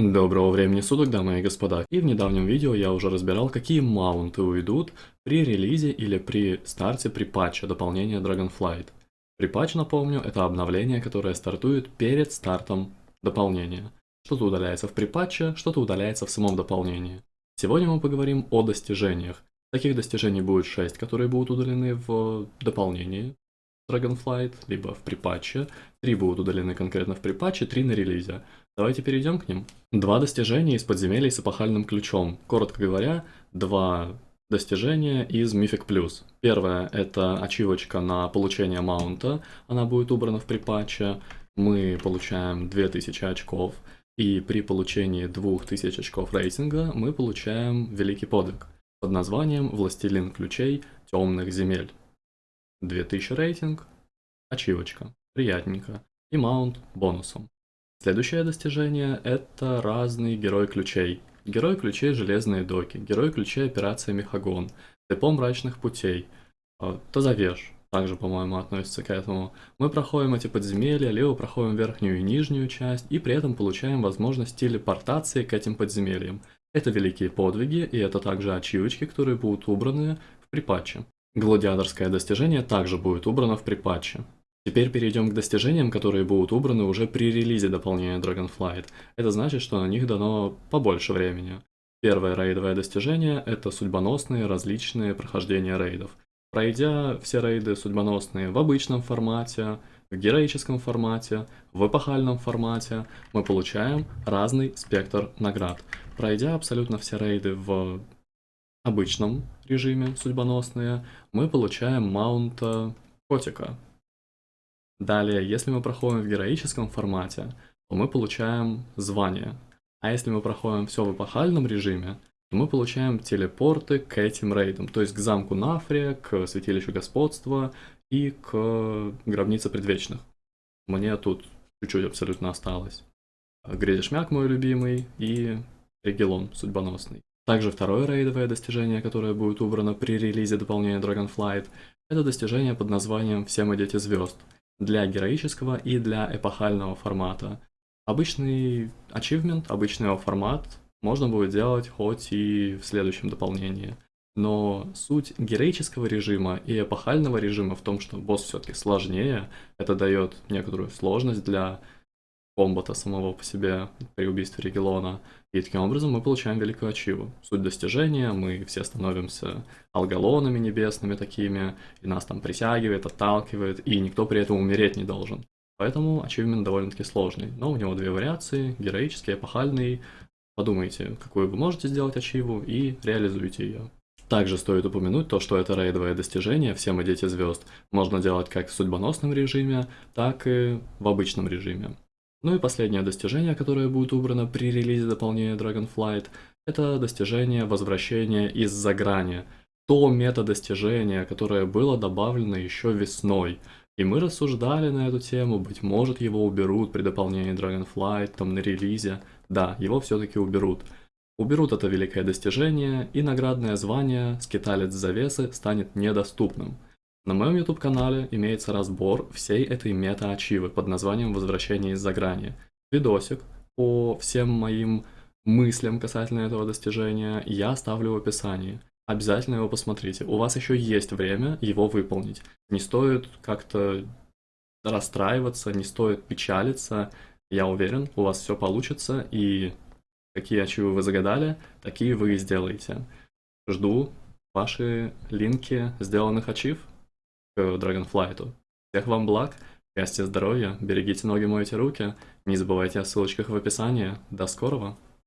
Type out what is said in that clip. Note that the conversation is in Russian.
Доброго времени суток, дамы и господа. И в недавнем видео я уже разбирал, какие маунты уйдут при релизе или при старте при патче дополнения Dragonflight. При патче, напомню, это обновление, которое стартует перед стартом дополнения. Что-то удаляется в припатче, что-то удаляется в самом дополнении. Сегодня мы поговорим о достижениях. Таких достижений будет 6, которые будут удалены в дополнении Dragonflight, либо в припатче. 3 будут удалены конкретно в припатче, 3 на релизе. Давайте перейдем к ним. Два достижения из подземелий с эпохальным ключом. Коротко говоря, два достижения из Mythic Plus. Первое – это ачивочка на получение маунта. Она будет убрана в припатче. Мы получаем 2000 очков. И при получении 2000 очков рейтинга мы получаем великий подвиг под названием «Властелин ключей темных земель». 2000 рейтинг, ачивочка, приятненько, и маунт бонусом. Следующее достижение – это разный герой ключей. Герой ключей Железные доки, герой ключей Операция Мехагон, Депо Мрачных путей, а, Тазавеж также, по-моему, относится к этому. Мы проходим эти подземелья, либо проходим верхнюю и нижнюю часть, и при этом получаем возможность телепортации к этим подземельям. Это великие подвиги, и это также ачивочки, которые будут убраны в припатче. Гладиаторское достижение также будет убрано в припатче. Теперь перейдем к достижениям, которые будут убраны уже при релизе дополнения Dragonflight. Это значит, что на них дано побольше времени. Первое рейдовое достижение – это судьбоносные различные прохождения рейдов. Пройдя все рейды судьбоносные в обычном формате, в героическом формате, в эпохальном формате, мы получаем разный спектр наград. Пройдя абсолютно все рейды в обычном режиме судьбоносные, мы получаем маунта котика, Далее, если мы проходим в героическом формате, то мы получаем звание. А если мы проходим все в эпохальном режиме, то мы получаем телепорты к этим рейдам, то есть к замку Нафрия, к святилищу господства и к гробнице предвечных. Мне тут чуть-чуть абсолютно осталось. Грезишмяк мой любимый и Регелон судьбоносный. Также второе рейдовое достижение, которое будет убрано при релизе дополнения Dragonflight, это достижение под названием «Все мы дети звезд» для героического и для эпохального формата. Обычный achievement, обычный его формат можно будет делать хоть и в следующем дополнении. Но суть героического режима и эпохального режима в том, что босс все-таки сложнее, это дает некоторую сложность для комбата самого по себе при убийстве Регелона. И таким образом мы получаем великую ачиву. Суть достижения, мы все становимся алгалонами небесными такими, и нас там притягивает, отталкивает, и никто при этом умереть не должен. Поэтому ачивмент довольно-таки сложный. Но у него две вариации, героический, эпохальный. Подумайте, какую вы можете сделать ачиву, и реализуйте ее. Также стоит упомянуть то, что это рейдовое достижение, все мы дети звезд, можно делать как в судьбоносном режиме, так и в обычном режиме. Ну и последнее достижение, которое будет убрано при релизе дополнения Dragonflight, это достижение возвращения из-за грани. То мета-достижение, которое было добавлено еще весной. И мы рассуждали на эту тему, быть может его уберут при дополнении Dragonflight, там на релизе. Да, его все-таки уберут. Уберут это великое достижение, и наградное звание «Скиталец завесы» станет недоступным. На моем YouTube канале имеется разбор всей этой мета-ачивы под названием «Возвращение из-за грани». Видосик по всем моим мыслям касательно этого достижения я оставлю в описании. Обязательно его посмотрите. У вас еще есть время его выполнить. Не стоит как-то расстраиваться, не стоит печалиться. Я уверен, у вас все получится, и какие ачивы вы загадали, такие вы и сделаете. Жду ваши линки сделанных ачив Dragonflight. Всех вам благ, счастья, здоровья, берегите ноги, мойте руки, не забывайте о ссылочках в описании. До скорого!